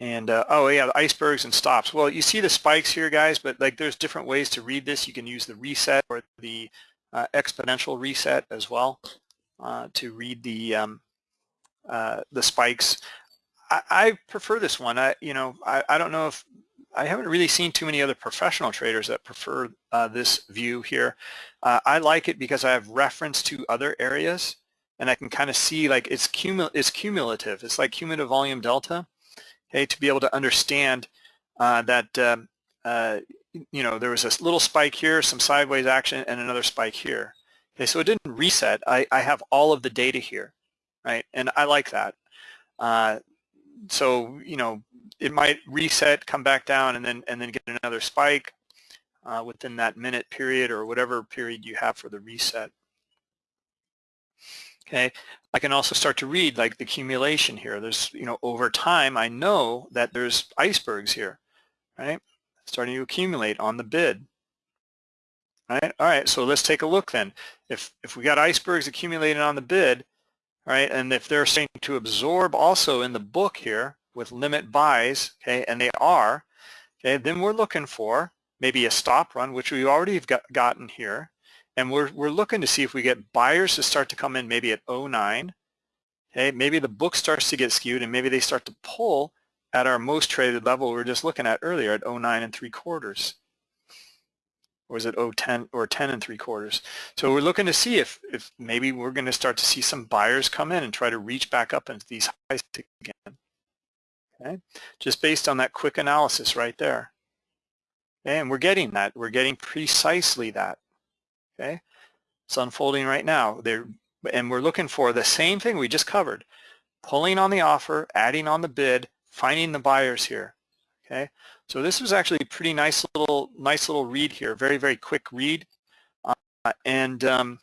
And uh, oh yeah, the icebergs and stops. Well, you see the spikes here, guys, but like there's different ways to read this. You can use the reset or the uh, exponential reset as well uh, to read the um, uh, the spikes. I, I, prefer this one. I you know I, I don't know if I haven't really seen too many other professional traders that prefer uh, this view here. Uh, I like it because I have reference to other areas and I can kind of see like it's, cumul it's cumulative. It's like cumulative volume delta, okay, to be able to understand uh, that, um, uh, you know, there was a little spike here, some sideways action, and another spike here. Okay, so it didn't reset. I, I have all of the data here, right? And I like that. Uh, so, you know, it might reset, come back down, and then and then get another spike uh, within that minute period or whatever period you have for the reset. Okay, I can also start to read like the accumulation here. There's, you know, over time, I know that there's icebergs here, right? Starting to accumulate on the bid. Right. All right. So let's take a look then. If if we got icebergs accumulating on the bid, right, and if they're starting to absorb also in the book here with limit buys, okay, and they are, okay, then we're looking for maybe a stop run, which we already have got, gotten here, and we're, we're looking to see if we get buyers to start to come in maybe at 09. Okay, maybe the book starts to get skewed and maybe they start to pull at our most traded level we were just looking at earlier at 09 and 3 quarters. Or is it 010 or 10 and 3 quarters? So we're looking to see if, if maybe we're going to start to see some buyers come in and try to reach back up into these highs again. Okay, just based on that quick analysis right there. And we're getting that. We're getting precisely that. Okay, it's unfolding right now. There, and we're looking for the same thing we just covered: pulling on the offer, adding on the bid, finding the buyers here. Okay, so this was actually a pretty nice little nice little read here. Very very quick read, uh, and um,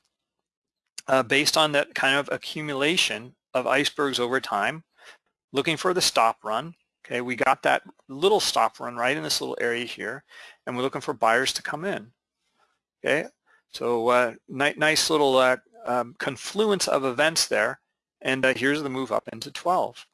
uh, based on that kind of accumulation of icebergs over time, looking for the stop run. Okay, we got that little stop run right in this little area here, and we're looking for buyers to come in. Okay, so uh, ni nice little uh, um, confluence of events there. And uh, here's the move up into 12.